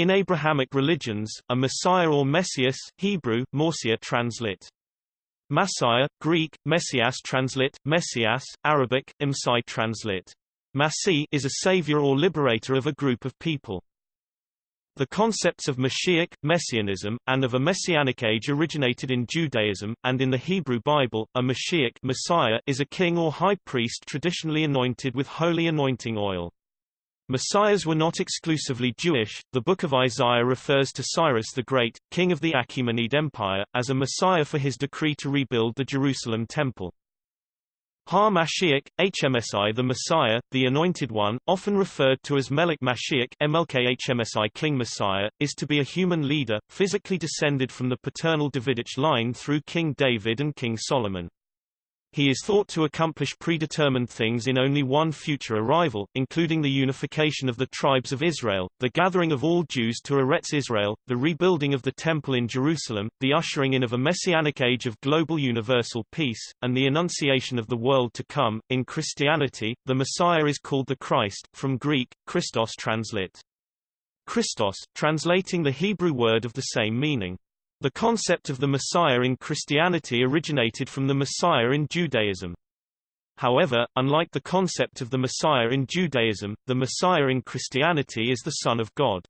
In Abrahamic religions, a Messiah or Messias Hebrew, Morsia translit. Messiah, Greek, Messias translit, Messias, Arabic, Imsai translit. Masih is a savior or liberator of a group of people. The concepts of Mashiach, Messianism, and of a Messianic age originated in Judaism, and in the Hebrew Bible, a Mashiach Messiah is a king or high priest traditionally anointed with holy anointing oil. Messiahs were not exclusively Jewish. The Book of Isaiah refers to Cyrus the Great, king of the Achaemenid Empire, as a Messiah for his decree to rebuild the Jerusalem Temple. Ha-Mashiach, HMSI the Messiah, the Anointed One, often referred to as Melech Mashiach MLK HMSI King Messiah, is to be a human leader, physically descended from the paternal Davidic line through King David and King Solomon. He is thought to accomplish predetermined things in only one future arrival, including the unification of the tribes of Israel, the gathering of all Jews to Eretz Israel, the rebuilding of the Temple in Jerusalem, the ushering in of a messianic age of global universal peace, and the annunciation of the world to come. In Christianity, the Messiah is called the Christ, from Greek, Christos translate. Christos, translating the Hebrew word of the same meaning. The concept of the Messiah in Christianity originated from the Messiah in Judaism. However, unlike the concept of the Messiah in Judaism, the Messiah in Christianity is the Son of God.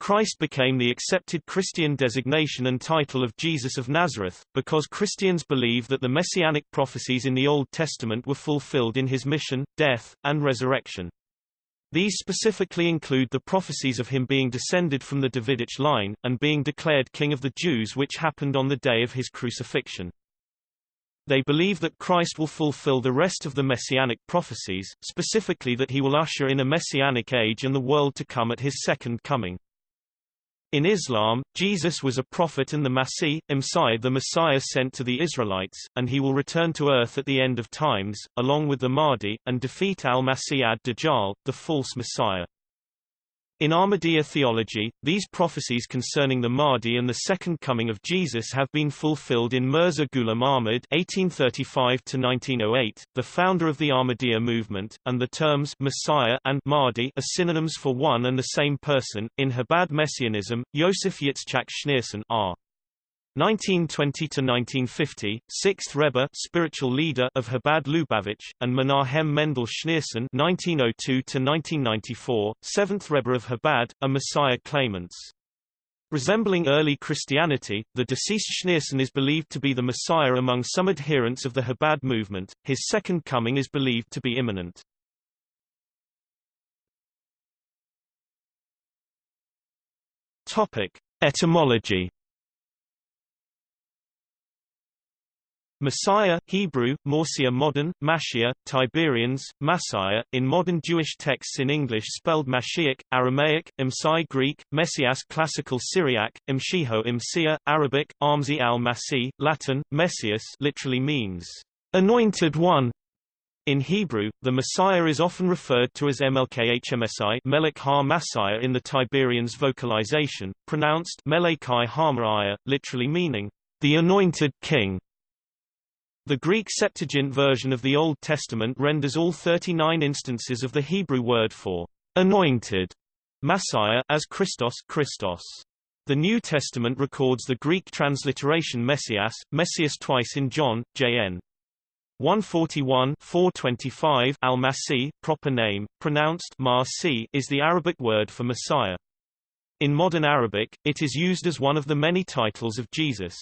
Christ became the accepted Christian designation and title of Jesus of Nazareth, because Christians believe that the messianic prophecies in the Old Testament were fulfilled in his mission, death, and resurrection. These specifically include the prophecies of him being descended from the Davidic line, and being declared king of the Jews which happened on the day of his crucifixion. They believe that Christ will fulfill the rest of the messianic prophecies, specifically that he will usher in a messianic age and the world to come at his second coming. In Islam, Jesus was a prophet and the Masih, Imsai the Messiah sent to the Israelites, and he will return to earth at the end of times, along with the Mahdi, and defeat al-Masih ad-Dajjal, the false Messiah. In Ahmadiyya theology, these prophecies concerning the Mahdi and the second coming of Jesus have been fulfilled in Mirza Ghulam Ahmad (1835–1908), the founder of the Ahmadiyya movement, and the terms Messiah and Mahdi are synonyms for one and the same person. In Chabad Messianism, Yosef Yitzchak Schneerson R. 1920–1950, 6th Rebbe spiritual leader of Chabad Lubavitch, and Menahem Mendel Schneerson 1902–1994, 7th Rebbe of Chabad, a Messiah claimants. Resembling early Christianity, the deceased Schneerson is believed to be the Messiah among some adherents of the Chabad movement, his second coming is believed to be imminent. Topic. Etymology Messiah, Hebrew, Morsia modern, Mashia, Tiberians, Messiah, in modern Jewish texts in English spelled Mashiach, Aramaic, Imsai Greek, Messias Classical Syriac, Imshiho Imsia, Arabic, Amzi al-Masih, Latin, Messias literally means, anointed one. In Hebrew, the Messiah is often referred to as MLKHMSI Melech ha in the Tiberians vocalization, pronounced Melekai ha literally meaning, the anointed king. The Greek Septuagint version of the Old Testament renders all 39 instances of the Hebrew word for anointed Messiah as Christos Christos. The New Testament records the Greek transliteration Messias, Messias twice in John, J.N. 141 425 al-Masih, proper name, pronounced Marsi, is the Arabic word for Messiah. In modern Arabic, it is used as one of the many titles of Jesus.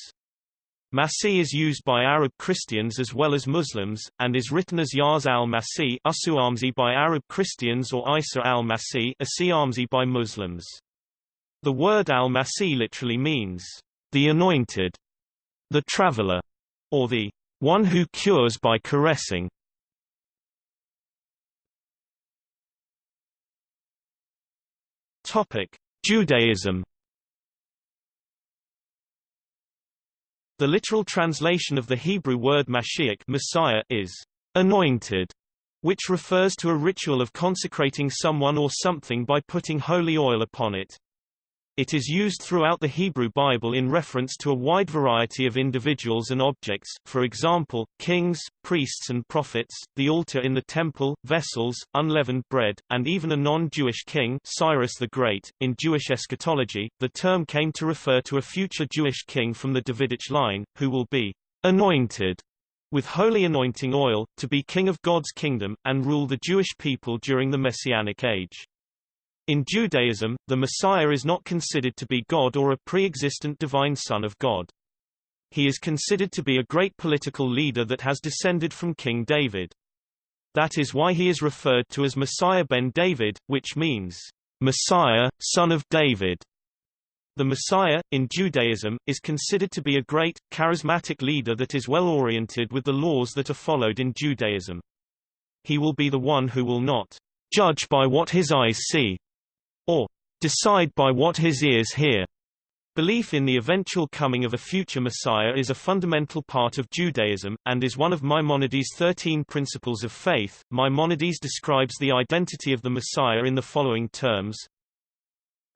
Masih is used by Arab Christians as well as Muslims, and is written as Yaz al-Masih by Arab Christians or Isa al-Masih Asiamzi by Muslims. The word al-Masih literally means, the anointed, the traveler, or the one who cures by caressing. Topic: Judaism The literal translation of the Hebrew word Mashiach Messiah is anointed, which refers to a ritual of consecrating someone or something by putting holy oil upon it. It is used throughout the Hebrew Bible in reference to a wide variety of individuals and objects, for example, kings, priests and prophets, the altar in the temple, vessels, unleavened bread, and even a non-Jewish king Cyrus the Great. In Jewish eschatology, the term came to refer to a future Jewish king from the Davidic line, who will be anointed with holy anointing oil, to be king of God's kingdom, and rule the Jewish people during the Messianic age. In Judaism, the Messiah is not considered to be God or a pre-existent divine son of God. He is considered to be a great political leader that has descended from King David. That is why he is referred to as Messiah ben David, which means, Messiah, son of David. The Messiah, in Judaism, is considered to be a great, charismatic leader that is well oriented with the laws that are followed in Judaism. He will be the one who will not judge by what his eyes see, or decide by what his ears hear. Belief in the eventual coming of a future Messiah is a fundamental part of Judaism, and is one of Maimonides' thirteen principles of faith. Maimonides describes the identity of the Messiah in the following terms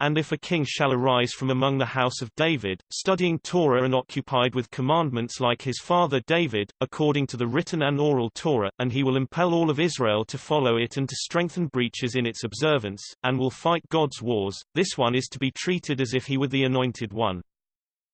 and if a king shall arise from among the house of David, studying Torah and occupied with commandments like his father David, according to the written and oral Torah, and he will impel all of Israel to follow it and to strengthen breaches in its observance, and will fight God's wars, this one is to be treated as if he were the anointed one.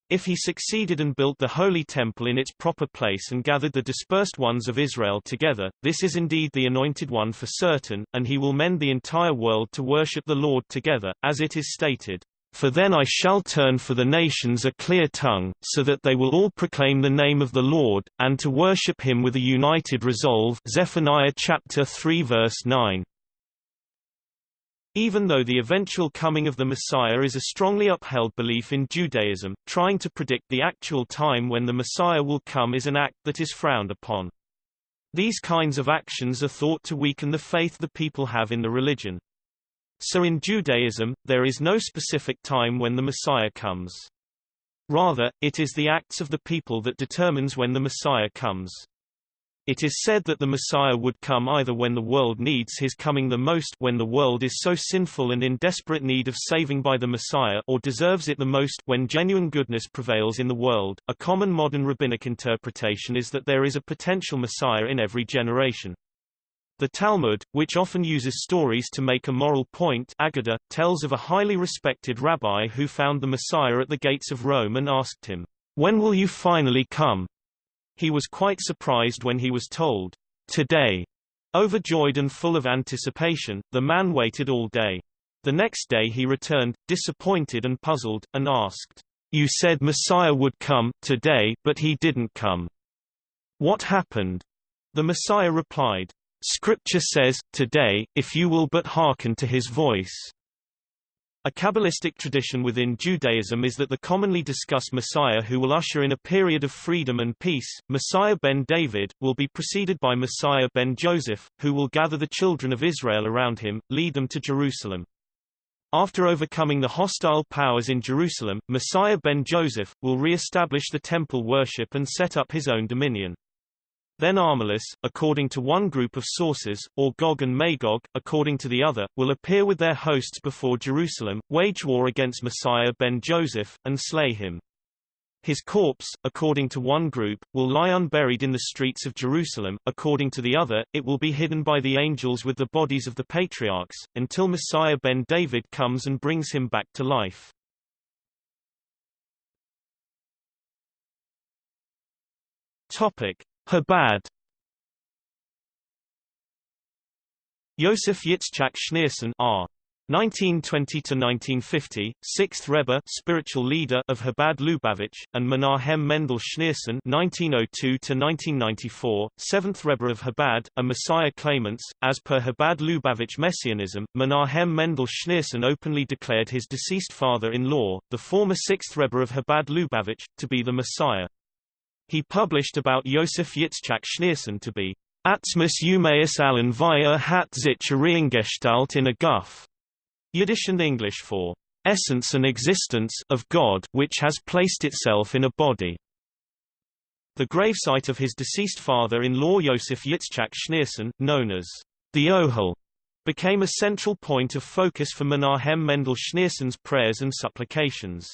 If he succeeded and built the holy temple in its proper place and gathered the dispersed ones of Israel together, this is indeed the anointed one for certain, and he will mend the entire world to worship the Lord together, as it is stated, For then I shall turn for the nations a clear tongue, so that they will all proclaim the name of the Lord, and to worship him with a united resolve Zephaniah chapter 3 verse 9. Even though the eventual coming of the Messiah is a strongly upheld belief in Judaism, trying to predict the actual time when the Messiah will come is an act that is frowned upon. These kinds of actions are thought to weaken the faith the people have in the religion. So in Judaism, there is no specific time when the Messiah comes. Rather, it is the acts of the people that determines when the Messiah comes. It is said that the Messiah would come either when the world needs his coming the most when the world is so sinful and in desperate need of saving by the Messiah or deserves it the most when genuine goodness prevails in the world. A common modern rabbinic interpretation is that there is a potential Messiah in every generation. The Talmud, which often uses stories to make a moral point Aggadah, tells of a highly respected rabbi who found the Messiah at the gates of Rome and asked him, When will you finally come? He was quite surprised when he was told, today. Overjoyed and full of anticipation, the man waited all day. The next day he returned, disappointed and puzzled, and asked, You said Messiah would come, today, but he didn't come. What happened? The Messiah replied, Scripture says, today, if you will but hearken to his voice. A Kabbalistic tradition within Judaism is that the commonly discussed Messiah who will usher in a period of freedom and peace, Messiah ben David, will be preceded by Messiah ben Joseph, who will gather the children of Israel around him, lead them to Jerusalem. After overcoming the hostile powers in Jerusalem, Messiah ben Joseph, will re-establish the temple worship and set up his own dominion. Then Armilus, according to one group of sources, or Gog and Magog, according to the other, will appear with their hosts before Jerusalem, wage war against Messiah ben Joseph, and slay him. His corpse, according to one group, will lie unburied in the streets of Jerusalem, according to the other, it will be hidden by the angels with the bodies of the patriarchs, until Messiah ben David comes and brings him back to life. Topic. Chabad Yosef Yitzchak Schneerson R. 1920–1950, 6th Rebbe spiritual leader of Chabad Lubavitch, and Menahem Mendel Schneerson 1902–1994, 7th Rebbe of Chabad, a Messiah claimants. As per Chabad Lubavitch Messianism, Menahem Mendel Schneerson openly declared his deceased father-in-law, the former 6th Rebbe of Chabad Lubavitch, to be the Messiah. He published about Yosef Yitzchak Schneerson to be Atzmus Umaeus allen via hat sich Reingestalt in a Guff, Yiddish and English for essence and existence of God which has placed itself in a body. The gravesite of his deceased father-in-law Yosef Yitzchak Schneerson, known as the Ohel, became a central point of focus for Menahem Mendel Schneerson's prayers and supplications.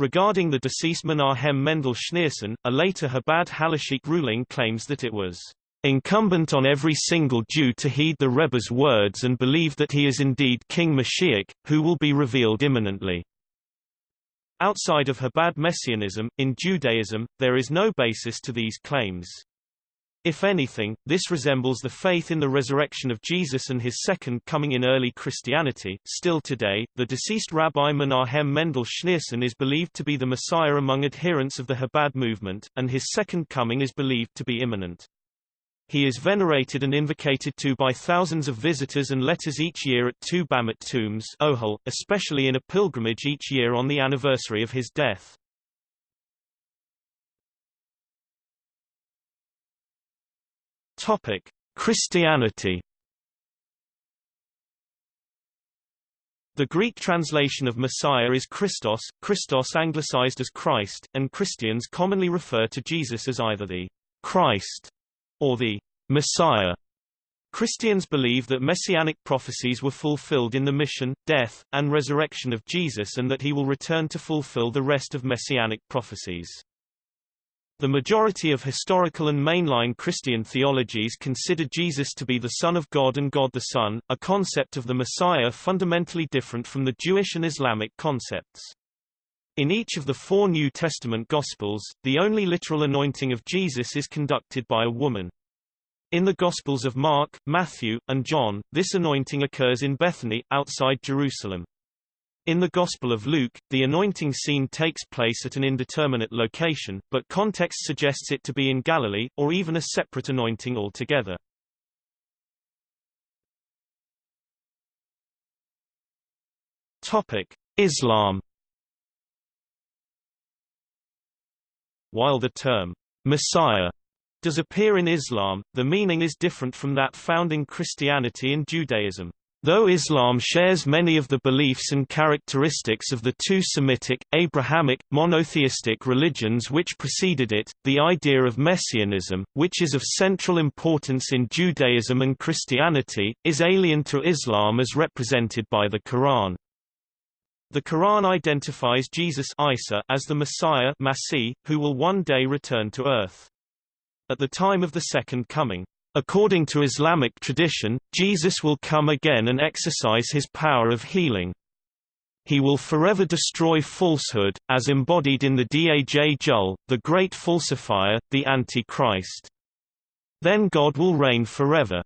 Regarding the deceased Menahem Mendel Schneerson, a later Chabad Halachic ruling claims that it was incumbent on every single Jew to heed the Rebbe's words and believe that he is indeed King Mashiach, who will be revealed imminently. Outside of Chabad Messianism, in Judaism, there is no basis to these claims. If anything, this resembles the faith in the resurrection of Jesus and his second coming in early Christianity. Still today, the deceased Rabbi Menahem Mendel Schneerson is believed to be the Messiah among adherents of the Chabad movement, and his second coming is believed to be imminent. He is venerated and invocated to by thousands of visitors and letters each year at two Bamit tombs Ohel, especially in a pilgrimage each year on the anniversary of his death. Topic: Christianity. The Greek translation of Messiah is Christos, Christos anglicized as Christ, and Christians commonly refer to Jesus as either the Christ or the Messiah. Christians believe that messianic prophecies were fulfilled in the mission, death, and resurrection of Jesus and that he will return to fulfill the rest of messianic prophecies. The majority of historical and mainline Christian theologies consider Jesus to be the Son of God and God the Son, a concept of the Messiah fundamentally different from the Jewish and Islamic concepts. In each of the four New Testament Gospels, the only literal anointing of Jesus is conducted by a woman. In the Gospels of Mark, Matthew, and John, this anointing occurs in Bethany, outside Jerusalem. In the Gospel of Luke, the anointing scene takes place at an indeterminate location, but context suggests it to be in Galilee, or even a separate anointing altogether. Topic: Islam. While the term Messiah does appear in Islam, the meaning is different from that found in Christianity and Judaism. Though Islam shares many of the beliefs and characteristics of the two Semitic, Abrahamic, monotheistic religions which preceded it, the idea of messianism, which is of central importance in Judaism and Christianity, is alien to Islam as represented by the Quran. The Quran identifies Jesus Isa as the Messiah Masih, who will one day return to earth. At the time of the Second Coming, According to Islamic tradition, Jesus will come again and exercise his power of healing. He will forever destroy falsehood, as embodied in the Dajjal, the great falsifier, the Antichrist. Then God will reign forever.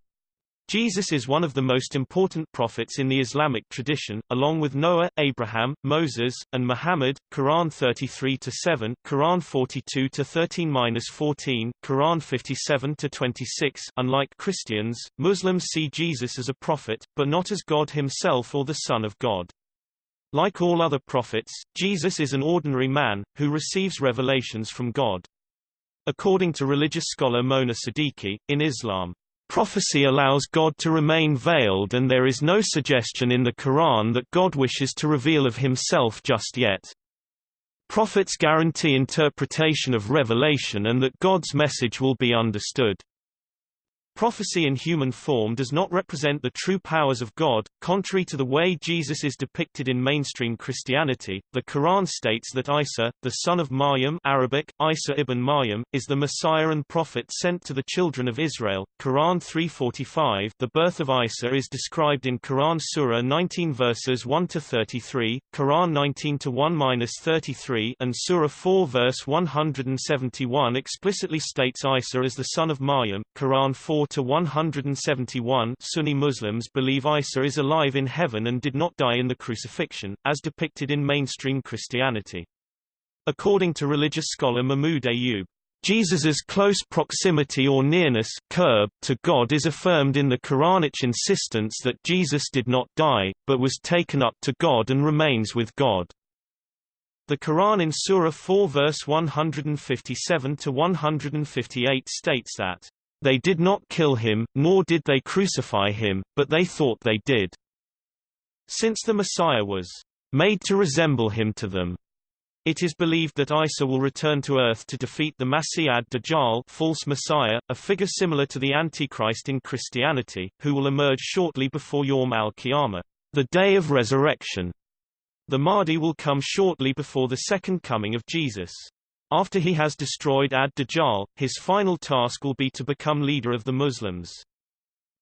Jesus is one of the most important prophets in the Islamic tradition, along with Noah, Abraham, Moses, and Muhammad. Quran 33-7, Quran 42-13-14, Quran 57-26. Unlike Christians, Muslims see Jesus as a prophet, but not as God himself or the Son of God. Like all other prophets, Jesus is an ordinary man, who receives revelations from God. According to religious scholar Mona Siddiqui, in Islam, Prophecy allows God to remain veiled and there is no suggestion in the Quran that God wishes to reveal of himself just yet. Prophets guarantee interpretation of revelation and that God's message will be understood. Prophecy in human form does not represent the true powers of God, contrary to the way Jesus is depicted in mainstream Christianity. The Quran states that Isa, the son of Maryam Arabic, Isa ibn Maryam, is the Messiah and prophet sent to the children of Israel. Quran 3:45. The birth of Isa is described in Quran Surah 19 verses 1 to 33, Quran 19 to 1-33, and Surah 4 verse 171 explicitly states Isa as the son of Maryam. Quran 4 to 171 Sunni Muslims believe Isa is alive in heaven and did not die in the crucifixion, as depicted in mainstream Christianity. According to religious scholar Mahmoud Ayub, Jesus's close proximity or nearness qurb, to God is affirmed in the Quranic insistence that Jesus did not die, but was taken up to God and remains with God. The Quran in Surah 4 verse 157 to 158 states that they did not kill him, nor did they crucify him, but they thought they did. Since the Messiah was made to resemble him to them, It is believed that Isa will return to Earth to defeat the Masih ad-Dajjal false messiah, a figure similar to the Antichrist in Christianity, who will emerge shortly before Yawm al-Qiyamah, the day of resurrection. The Mahdi will come shortly before the second coming of Jesus. After he has destroyed ad-Dajjal, his final task will be to become leader of the Muslims.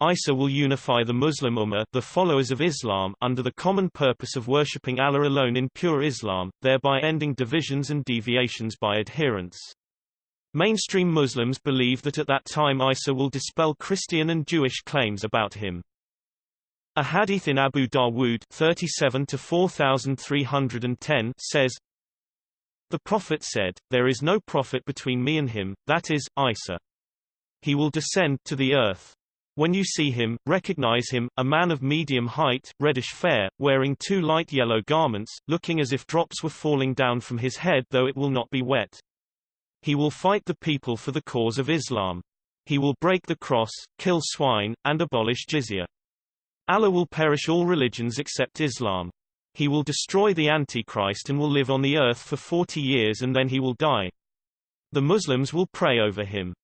Isa will unify the Muslim Ummah the followers of Islam under the common purpose of worshipping Allah alone in pure Islam, thereby ending divisions and deviations by adherents. Mainstream Muslims believe that at that time Isa will dispel Christian and Jewish claims about him. A hadith in Abu Dawood 37 to 4310 says, The Prophet said, There is no prophet between me and him, that is, Isa. He will descend to the earth. When you see him, recognize him, a man of medium height, reddish fair, wearing two light yellow garments, looking as if drops were falling down from his head though it will not be wet. He will fight the people for the cause of Islam. He will break the cross, kill swine, and abolish jizya. Allah will perish all religions except Islam. He will destroy the Antichrist and will live on the earth for 40 years and then he will die. The Muslims will pray over him.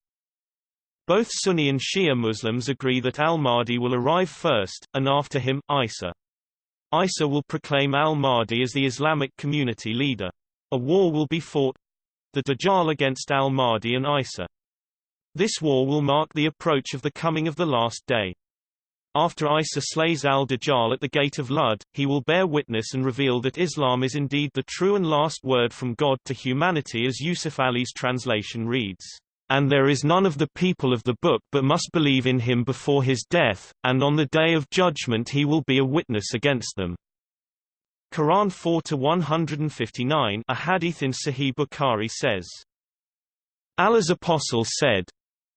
Both Sunni and Shia Muslims agree that al-Mahdi will arrive first, and after him, Isa. Isa will proclaim al-Mahdi as the Islamic community leader. A war will be fought—the Dajjal against al-Mahdi and Isa. This war will mark the approach of the coming of the last day. After Isa slays al-Dajjal at the gate of Lud, he will bear witness and reveal that Islam is indeed the true and last word from God to humanity as Yusuf Ali's translation reads. And there is none of the people of the book but must believe in him before his death, and on the day of judgment he will be a witness against them. Quran 4-159 a hadith in Sahih Bukhari says, Allah's apostle said,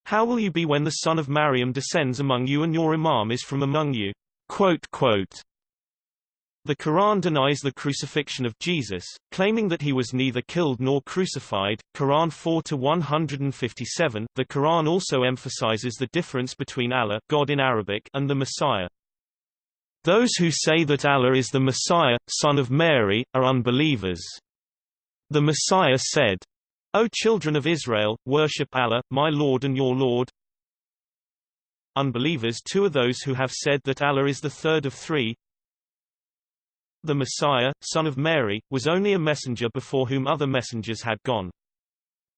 How will you be when the son of Maryam descends among you and your imam is from among you? Quote, quote. The Quran denies the crucifixion of Jesus, claiming that he was neither killed nor crucified. Quran 4 to 157. The Quran also emphasizes the difference between Allah, God in Arabic, and the Messiah. Those who say that Allah is the Messiah, son of Mary, are unbelievers. The Messiah said, O children of Israel, worship Allah, my Lord and your Lord. Unbelievers too are those who have said that Allah is the third of three, the Messiah, son of Mary, was only a messenger before whom other messengers had gone.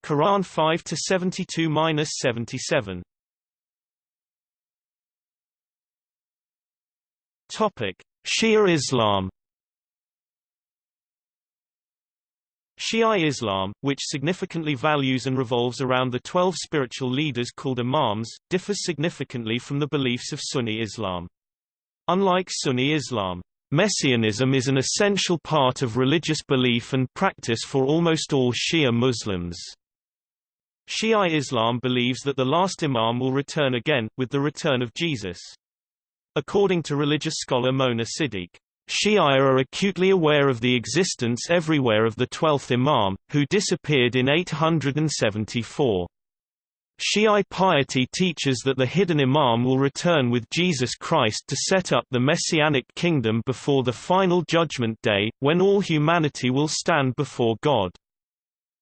Quran 5 to 72-77. Topic: Shia Islam. Shia Islam, which significantly values and revolves around the twelve spiritual leaders called imams, differs significantly from the beliefs of Sunni Islam. Unlike Sunni Islam, Messianism is an essential part of religious belief and practice for almost all Shia Muslims. Shia Islam believes that the last Imam will return again, with the return of Jesus. According to religious scholar Mona Siddiq, Shia are acutely aware of the existence everywhere of the twelfth Imam, who disappeared in 874. Shiite piety teaches that the hidden Imam will return with Jesus Christ to set up the Messianic kingdom before the final judgment day, when all humanity will stand before God.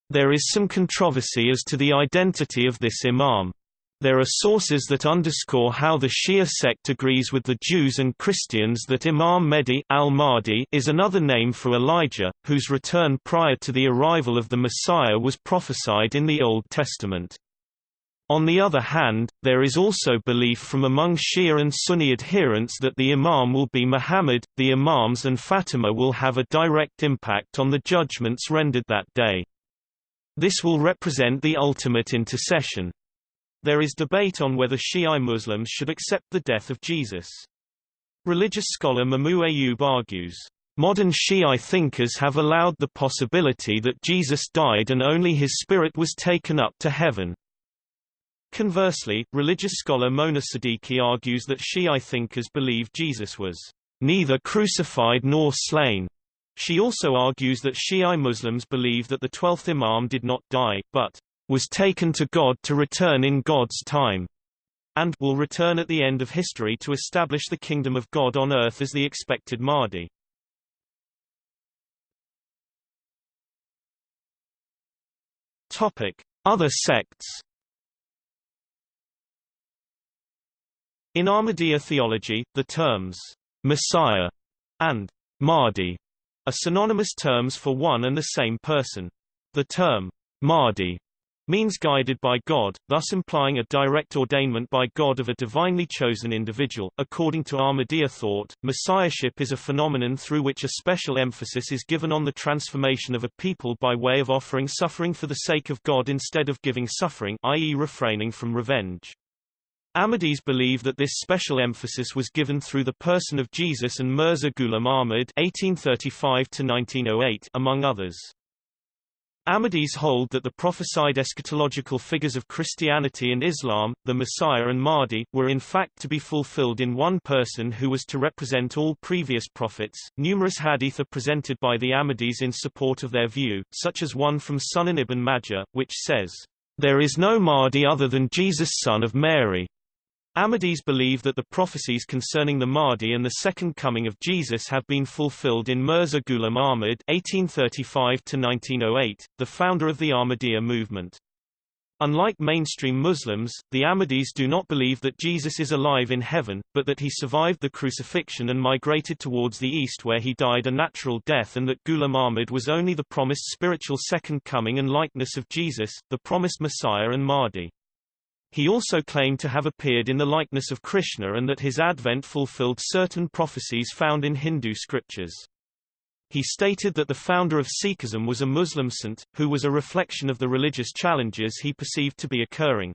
There is some controversy as to the identity of this Imam. There are sources that underscore how the Shia sect agrees with the Jews and Christians that Imam Mehdi al-Mahdi is another name for Elijah, whose return prior to the arrival of the Messiah was prophesied in the Old Testament. On the other hand, there is also belief from among Shia and Sunni adherents that the Imam will be Muhammad, the Imams and Fatima will have a direct impact on the judgments rendered that day. This will represent the ultimate intercession. There is debate on whether Shia Muslims should accept the death of Jesus. Religious scholar Mahmoud Ayub argues, Modern Shiite thinkers have allowed the possibility that Jesus died and only his spirit was taken up to heaven. Conversely, religious scholar Mona Siddiqui argues that Shi'i thinkers believe Jesus was neither crucified nor slain. She also argues that Shi'i Muslims believe that the twelfth Imam did not die, but was taken to God to return in God's time, and will return at the end of history to establish the kingdom of God on earth as the expected Mahdi. Topic: Other sects. In Ahmadiyya theology, the terms Messiah and Mahdi are synonymous terms for one and the same person. The term Mahdi means guided by God, thus implying a direct ordainment by God of a divinely chosen individual. According to Ahmadiyya thought, messiahship is a phenomenon through which a special emphasis is given on the transformation of a people by way of offering suffering for the sake of God instead of giving suffering i.e. refraining from revenge. Ahmadis believe that this special emphasis was given through the person of Jesus and Mirza Ghulam Ahmad (1835–1908), among others. Ahmadis hold that the prophesied eschatological figures of Christianity and Islam, the Messiah and Mahdi, were in fact to be fulfilled in one person who was to represent all previous prophets. Numerous hadith are presented by the Ahmadis in support of their view, such as one from Sunan ibn Majah, which says, There is no Mahdi other than Jesus son of Mary. Ahmadis believe that the prophecies concerning the Mahdi and the second coming of Jesus have been fulfilled in Mirza Ghulam Ahmad (1835–1908), the founder of the Ahmadiyya movement. Unlike mainstream Muslims, the Ahmadis do not believe that Jesus is alive in heaven, but that he survived the crucifixion and migrated towards the east where he died a natural death and that Ghulam Ahmad was only the promised spiritual second coming and likeness of Jesus, the promised Messiah and Mahdi. He also claimed to have appeared in the likeness of Krishna and that his advent fulfilled certain prophecies found in Hindu scriptures. He stated that the founder of Sikhism was a Muslim saint, who was a reflection of the religious challenges he perceived to be occurring.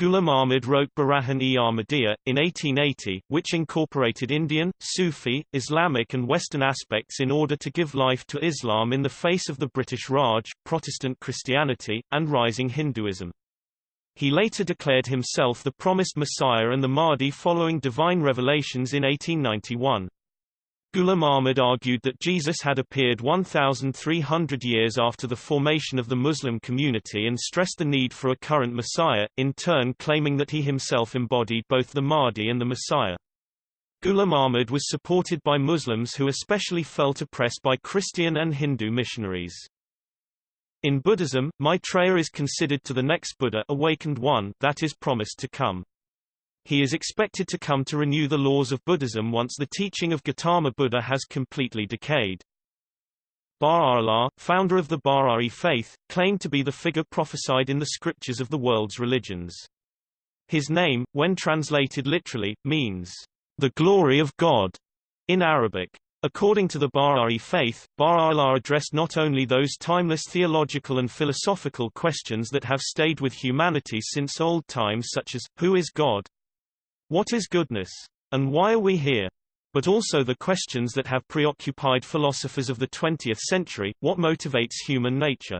Ghulam Ahmad wrote Barahin-e Ahmadiyya, in 1880, which incorporated Indian, Sufi, Islamic and Western aspects in order to give life to Islam in the face of the British Raj, Protestant Christianity, and rising Hinduism. He later declared himself the promised Messiah and the Mahdi following divine revelations in 1891. Ghulam Ahmad argued that Jesus had appeared 1,300 years after the formation of the Muslim community and stressed the need for a current Messiah, in turn claiming that he himself embodied both the Mahdi and the Messiah. Ghulam Ahmad was supported by Muslims who especially felt oppressed by Christian and Hindu missionaries. In Buddhism, Maitreya is considered to the next Buddha awakened one that is promised to come. He is expected to come to renew the laws of Buddhism once the teaching of Gautama Buddha has completely decayed. Baha'u'llah, founder of the Baha'i faith, claimed to be the figure prophesied in the scriptures of the world's religions. His name, when translated literally, means, the glory of God, in Arabic. According to the Baha'i faith, Baha'u'llah addressed not only those timeless theological and philosophical questions that have stayed with humanity since old times such as, who is God? What is goodness? And why are we here? But also the questions that have preoccupied philosophers of the 20th century, what motivates human nature?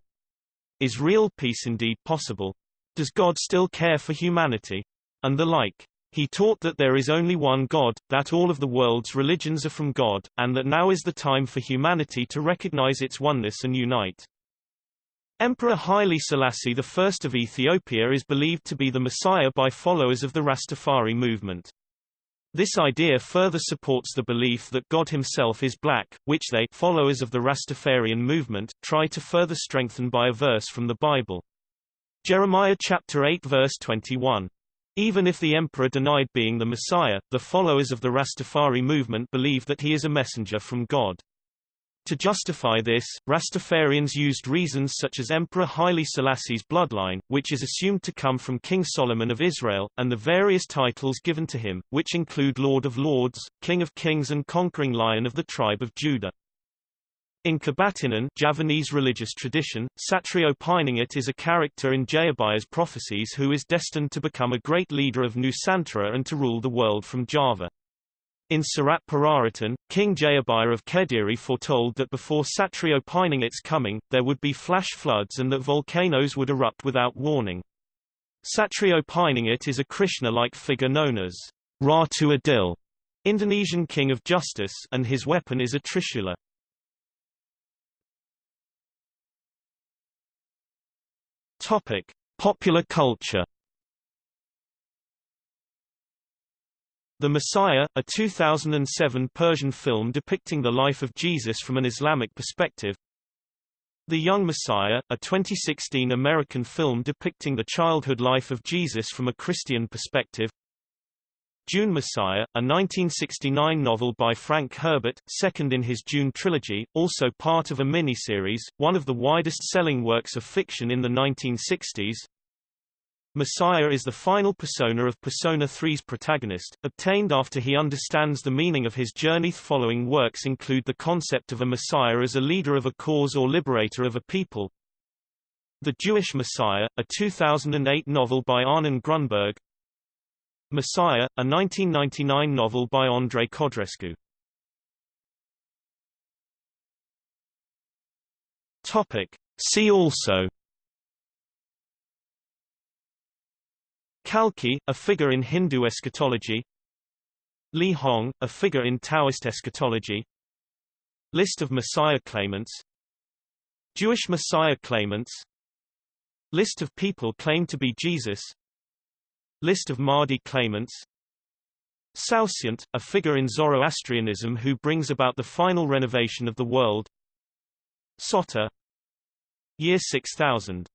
Is real peace indeed possible? Does God still care for humanity? And the like. He taught that there is only one God, that all of the world's religions are from God, and that now is the time for humanity to recognize its oneness and unite. Emperor Haile Selassie I of Ethiopia is believed to be the Messiah by followers of the Rastafari movement. This idea further supports the belief that God himself is black, which they followers of the Rastafarian movement, try to further strengthen by a verse from the Bible. Jeremiah chapter 8 verse 21. Even if the emperor denied being the Messiah, the followers of the Rastafari movement believe that he is a messenger from God. To justify this, Rastafarians used reasons such as Emperor Haile Selassie's bloodline, which is assumed to come from King Solomon of Israel, and the various titles given to him, which include Lord of Lords, King of Kings and Conquering Lion of the tribe of Judah. In Kebatinan Javanese religious tradition, Satrio Piningit is a character in Jayabaya's prophecies who is destined to become a great leader of Nusantara and to rule the world from Java. In Serat Pararaton, King Jayabaya of Kediri foretold that before Satrio Piningit's coming, there would be flash floods and that volcanoes would erupt without warning. Satrio Piningit is a Krishna-like figure known as Ratu Adil, Indonesian king of justice and his weapon is a trishula. Topic: Popular culture. The Messiah, a 2007 Persian film depicting the life of Jesus from an Islamic perspective. The Young Messiah, a 2016 American film depicting the childhood life of Jesus from a Christian perspective. Dune Messiah, a 1969 novel by Frank Herbert, second in his Dune trilogy, also part of a miniseries, one of the widest-selling works of fiction in the 1960s. Messiah is the final persona of Persona 3's protagonist, obtained after he understands the meaning of his journey. Following works include the concept of a Messiah as a leader of a cause or liberator of a people. The Jewish Messiah, a 2008 novel by Arnon Grunberg, Messiah, a 1999 novel by Andrei Codrescu. Topic. See also. Kalki, a figure in Hindu eschatology. Li Hong, a figure in Taoist eschatology. List of Messiah claimants. Jewish Messiah claimants. List of people claimed to be Jesus List of Mahdi claimants. Saoshyant, a figure in Zoroastrianism who brings about the final renovation of the world. Sota Year 6000